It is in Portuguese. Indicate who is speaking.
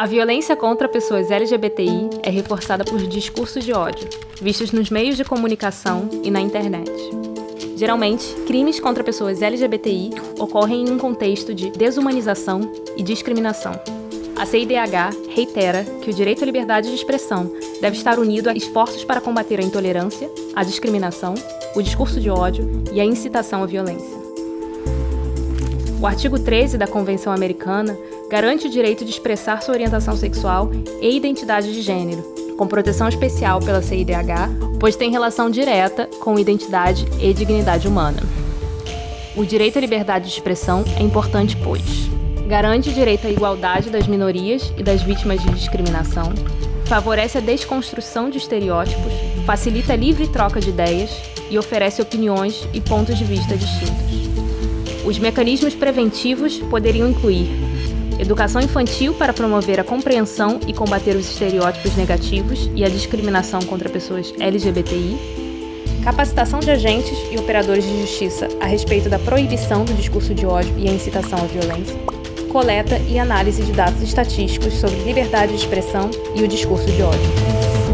Speaker 1: A violência contra pessoas LGBTI é reforçada por discursos de ódio, vistos nos meios de comunicação e na internet. Geralmente, crimes contra pessoas LGBTI ocorrem em um contexto de desumanização e discriminação. A CIDH reitera que o direito à liberdade de expressão deve estar unido a esforços para combater a intolerância, a discriminação, o discurso de ódio e a incitação à violência. O artigo 13 da Convenção Americana garante o direito de expressar sua orientação sexual e identidade de gênero, com proteção especial pela CIDH, pois tem relação direta com identidade e dignidade humana. O direito à liberdade de expressão é importante, pois garante o direito à igualdade das minorias e das vítimas de discriminação, favorece a desconstrução de estereótipos, facilita a livre troca de ideias e oferece opiniões e pontos de vista distintos. Os mecanismos preventivos poderiam incluir educação infantil para promover a compreensão e combater os estereótipos negativos e a discriminação contra pessoas LGBTI, capacitação de agentes e operadores de justiça a respeito da proibição do discurso de ódio e a incitação à violência, coleta e análise de dados estatísticos sobre liberdade de expressão e o discurso de ódio.